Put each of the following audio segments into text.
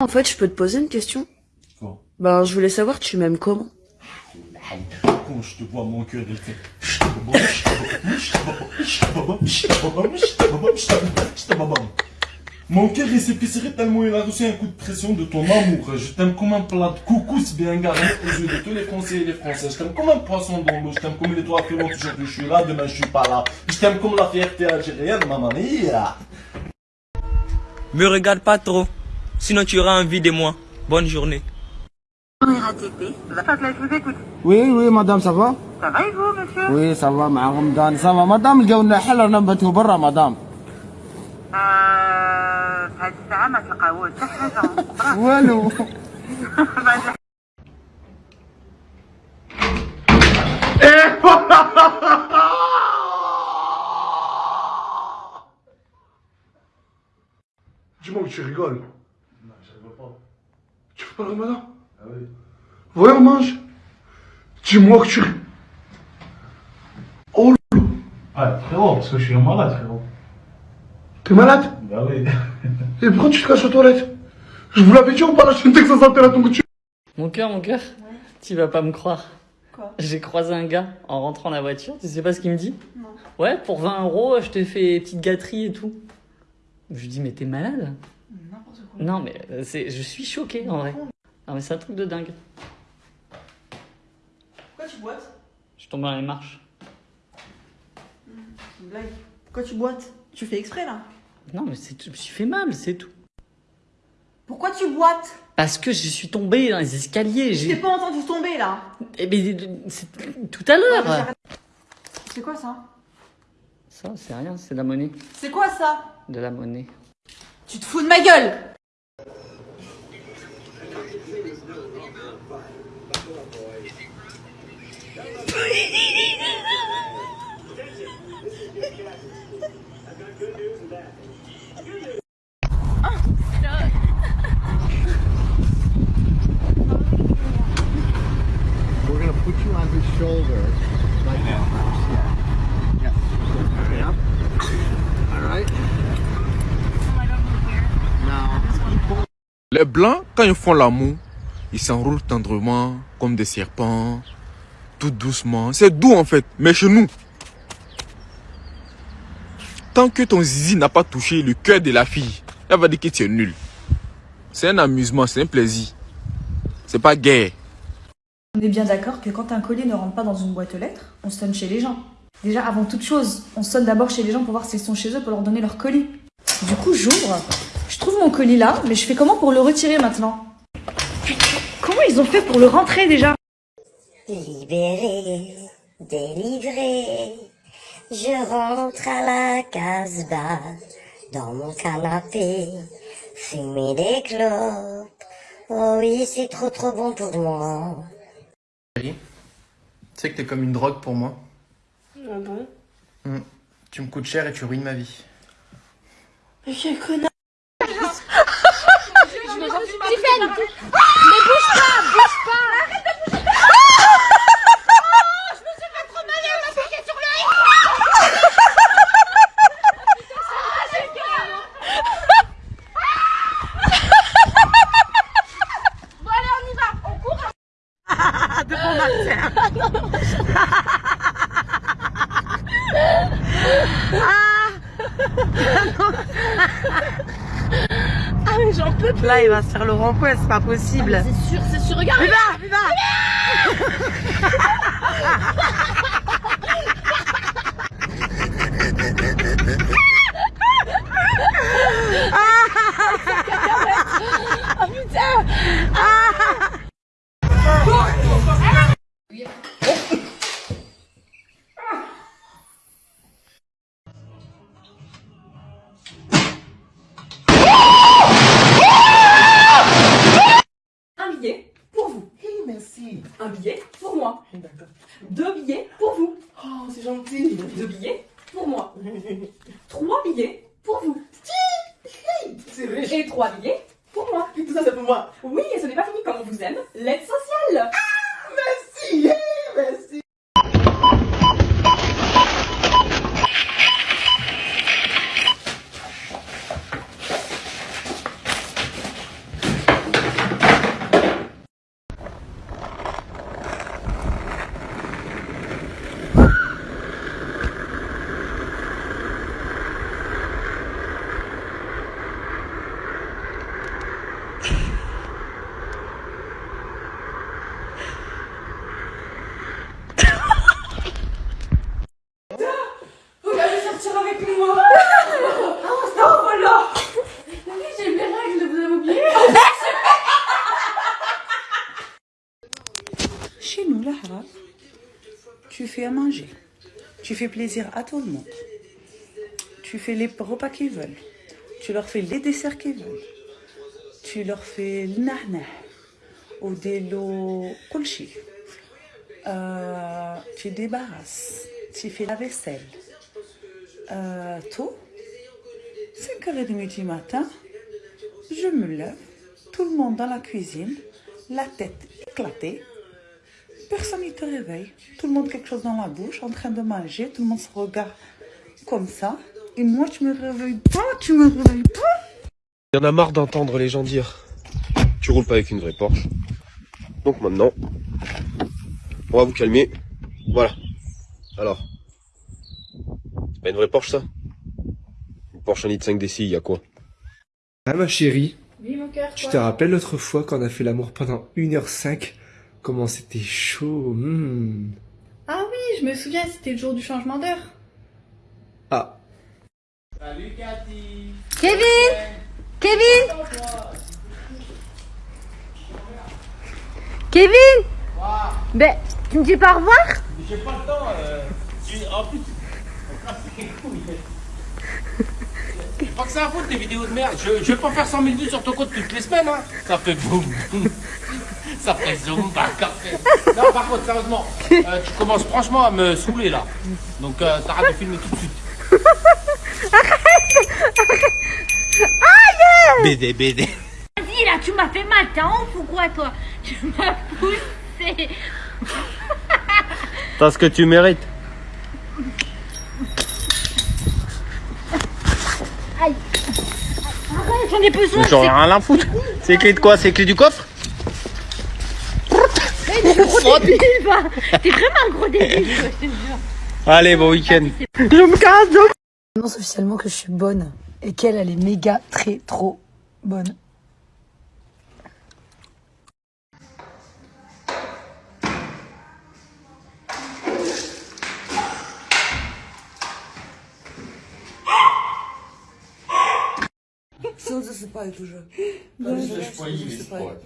En fait, je peux te poser une question Quoi? Ben, je voulais savoir, tu m'aimes comment? Quand je te vois, mon cœur, il fait... Mon cœur il s'épicerait tellement il a reçu un coup de pression de ton amour. Je t'aime comme un plat de couscous bien garni aux yeux de tous les Français et les Françaises. Je t'aime comme un poisson dans l'eau. Je t'aime comme les trois affirmant aujourd'hui je suis là, demain je suis pas là. Je t'aime comme la fierté algérienne, maman. Me regarde pas trop, sinon tu auras envie de moi. Bonne journée. RATP, Fatlek, je vous écoute. Oui, oui, madame, ça va Ça va et vous, monsieur Oui, ça va, مع رمضان ça va. Madame, لقاونا حل رانا نباتو برا مدام. آه، في هذه الساعة ما تلقاوش حتى حاجة والو. Dis-moi que tu rigoles. Tu fais pas le ramadan? Ah oui. Voyons, mange. Dis-moi que tu. Oh. Ah, frérot, parce que je suis un malade, frérot. t'es malade? Bah oui. Et pourquoi tu te caches aux toilettes? Je vous l'avais dit, on parle de que ça sentait la ton tu. Mon cœur, mon cœur, tu vas pas me croire. Quoi? J'ai croisé un gars en rentrant dans la voiture, tu sais pas ce qu'il me dit? Non. Ouais, pour 20 euros, je te fais petite gâterie et tout. Je lui dis, mais t'es malade? N'importe quoi. Non, mais euh, c'est, je suis choqué en vrai. Non, mais c'est un truc de dingue. Pourquoi tu boites? Je suis tombé dans les marches. C'est une blague. Pourquoi tu boites? Tu fais exprès là? Non, mais c'est, je me suis fait mal, c'est tout. Pourquoi tu boites? Parce que je suis tombé dans les escaliers. Je t'ai pas entendu tomber là. Eh ben, c'est tout à l'heure. C'est quoi ça? Ça, c'est rien, c'est de la monnaie. C'est quoi ça? De la monnaie. Tu te fous de ma gueule Les blancs, quand ils font l'amour, ils s'enroulent tendrement comme des serpents, tout doucement. C'est doux en fait, mais chez nous, tant que ton zizi n'a pas touché le cœur de la fille, elle va dire que tu es nul. C'est un amusement, c'est un plaisir. C'est pas gay. On est bien d'accord que quand un colis ne rentre pas dans une boîte aux lettres, on sonne chez les gens. Déjà, avant toute chose, on sonne d'abord chez les gens pour voir s'ils sont chez eux pour leur donner leur colis. Du coup, j'ouvre, mon colis là, mais je fais comment pour le retirer maintenant Putain, Comment ils ont fait pour le rentrer déjà Libéré, délivré, je rentre à la Casbah, dans mon canapé, fumer des clopes. Oh oui, c'est trop trop bon pour moi. Tu sais que t'es comme une drogue pour moi. Ah bon Hmm. Tu me coûtes cher et tu ruines ma vie. Mais quel connard Tiffen Mais bouge pas Bouge pas. Arrête de bouger. Je me suis fait trop mal et on m'a piqué sur l'œil Bon allez on y va. On court. Devant ma terre. Ah mais j'en peux plus. Là, il va se faire le rond-point, c'est pas possible. C'est sûr, c'est sûr, regarde Viva, viva Un billet pour moi. Deux billets pour vous. Oh, c'est gentil. Deux billets pour moi. Trois billets pour vous. C'est vrai. Et trois billets pour moi. Tout ça, c'est pour moi. Oui, et ce n'est pas fini comme on vous aime. L'aide sociale. Merci. Merci. Chez nous, la haram, tu fais à manger. Tu fais plaisir à tout le monde. Tu fais les repas qu'ils veulent. Tu leur fais les desserts qu'ils veulent. Tu leur fais le ou des lots kulchi. Euh, tu débarrasses. Tu fais la vaisselle. Euh, tout. 5h30 du matin, je me lève. Tout le monde dans la cuisine, la tête éclatée. Personne ne te réveille. Tout le monde quelque chose dans la bouche, en train de manger. Tout le monde se regarde comme ça. Et moi, tu me réveilles pas, tu me réveilles pas. Il y en a marre d'entendre les gens dire Tu roules pas avec une vraie Porsche. Donc maintenant, on va vous calmer. Voilà. Alors, c'est pas une vraie Porsche ça? Une Porsche en 5 DCI, il y a quoi? Ah ma chérie, Oui, mon cœur. tu te rappelles l'autre fois qu'on a fait l'amour pendant 1h05 Comment c'était chaud hmm. Ah oui, je me souviens, c'était le jour du changement d'heure. Ah, Salut Cathy Kevin Kevin Kevin Ben, tu me dis pas au revoir? J'ai pas le temps. Euh, tu- en plus, Pas que ça à foutre des vidéos de merde. Je, je vais pas faire 100 000 vues sur ton compte toutes les semaines. Hein. Ça fait boum. Ça fait zoom. Café. Non, par contre, sérieusement, euh, tu commences franchement à me saouler là. Donc, euh, t'arrêtes de filmer tout de suite. Aïe BD, BD. Vas-y là, tu m'as fait mal, t'es en ouf ou quoi toi? Tu m'as poussé T'as ce que tu mérites. Aïe Arrête, j'en ai besoin J'en ai rien à foutre. C'est les clés de quoi? C'est les clés du coffre? gros débile, va T'es vraiment un gros débile, quoi, je te jure Allez, bon week-end. Je me casse J'annonce officiellement que je suis bonne et qu'elle, elle est méga très trop bonne. Що засипають уже?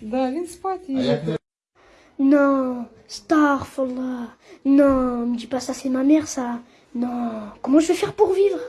Да, він спать Non, Starfallah. Non, me dis pas ça, c'est ma mère, ça. Non, comment je vais faire pour vivre?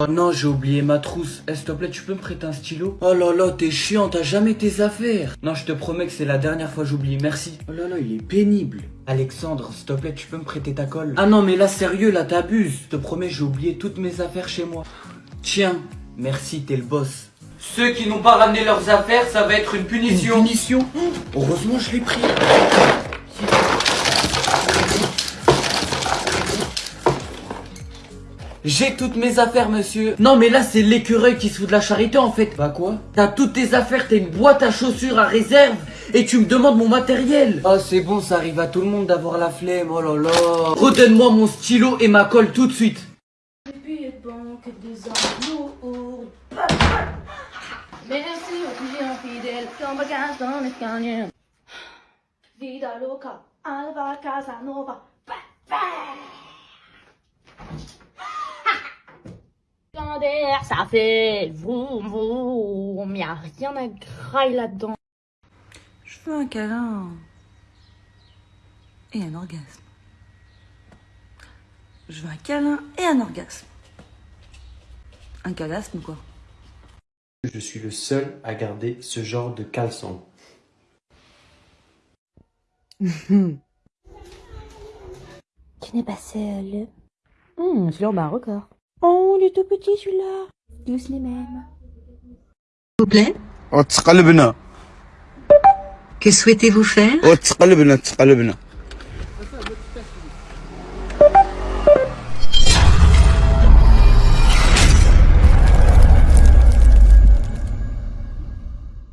Oh non, j'ai oublié ma trousse. Eh, s'il te plaît, tu peux me prêter un stylo? Oh là là, t'es chiant, t'as jamais tes affaires. Non, je te promets que c'est la dernière fois que j'oublie, merci. Oh là là, il est pénible. Alexandre, s'il te plaît, tu peux me prêter ta colle? Ah non, mais là, sérieux, là, t'abuses. Je te promets, j'ai oublié toutes mes affaires chez moi. Tiens, merci, t'es le boss. Ceux qui n'ont pas ramené leurs affaires, ça va être une punition. Une punition Heureusement, je l'ai pris. J'ai toutes mes affaires, monsieur. Non, mais là, c'est l'écureuil qui se fout de la charité, en fait. Bah quoi T'as toutes tes affaires, t'as une boîte à chaussures à réserve, et tu me demandes mon matériel. Oh, c'est bon, ça arrive à tout le monde d'avoir la flemme, oh là là. Redonne-moi mon stylo et ma colle tout de suite. Depuis bon que des fidèles qui ont bagage dans l'escalier. Vida loca, Alva Casanova. Secondaire, ça fait vroom vroom, y a rien à graille là-dedans. Je veux un câlin et un orgasme. Je veux un câlin et un orgasme. Un calasme quoi? je suis le seul à garder ce genre de caleçon. tu n'es pas seul. Hum, mmh, celui-là, bat un record. Oh, il est tout petit celui-là. Tous les mêmes. S'il vous plaît Que souhaitez-vous faire?